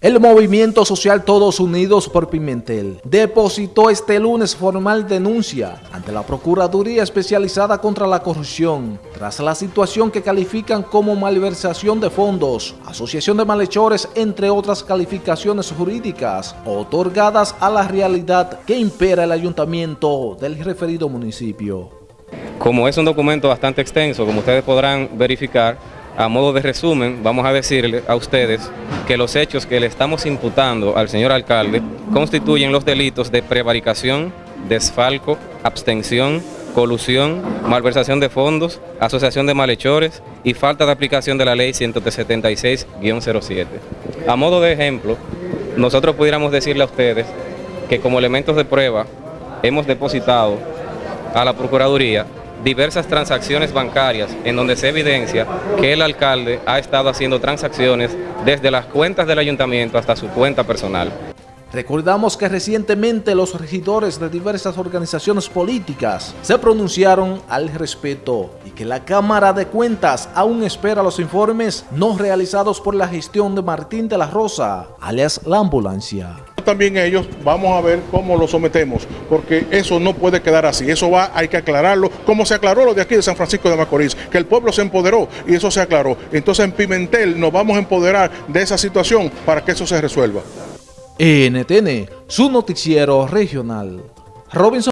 El movimiento social Todos Unidos por Pimentel depositó este lunes formal denuncia ante la Procuraduría Especializada contra la Corrupción tras la situación que califican como malversación de fondos, asociación de malhechores, entre otras calificaciones jurídicas otorgadas a la realidad que impera el ayuntamiento del referido municipio. Como es un documento bastante extenso, como ustedes podrán verificar, a modo de resumen, vamos a decirle a ustedes que los hechos que le estamos imputando al señor alcalde constituyen los delitos de prevaricación, desfalco, abstención, colusión, malversación de fondos, asociación de malhechores y falta de aplicación de la ley 176-07. A modo de ejemplo, nosotros pudiéramos decirle a ustedes que como elementos de prueba hemos depositado a la Procuraduría diversas transacciones bancarias en donde se evidencia que el alcalde ha estado haciendo transacciones desde las cuentas del ayuntamiento hasta su cuenta personal. Recordamos que recientemente los regidores de diversas organizaciones políticas se pronunciaron al respecto y que la Cámara de Cuentas aún espera los informes no realizados por la gestión de Martín de la Rosa, alias la ambulancia también ellos, vamos a ver cómo lo sometemos, porque eso no puede quedar así, eso va, hay que aclararlo, como se aclaró lo de aquí de San Francisco de Macorís, que el pueblo se empoderó y eso se aclaró. Entonces en Pimentel nos vamos a empoderar de esa situación para que eso se resuelva. NTN, su noticiero regional. Robinson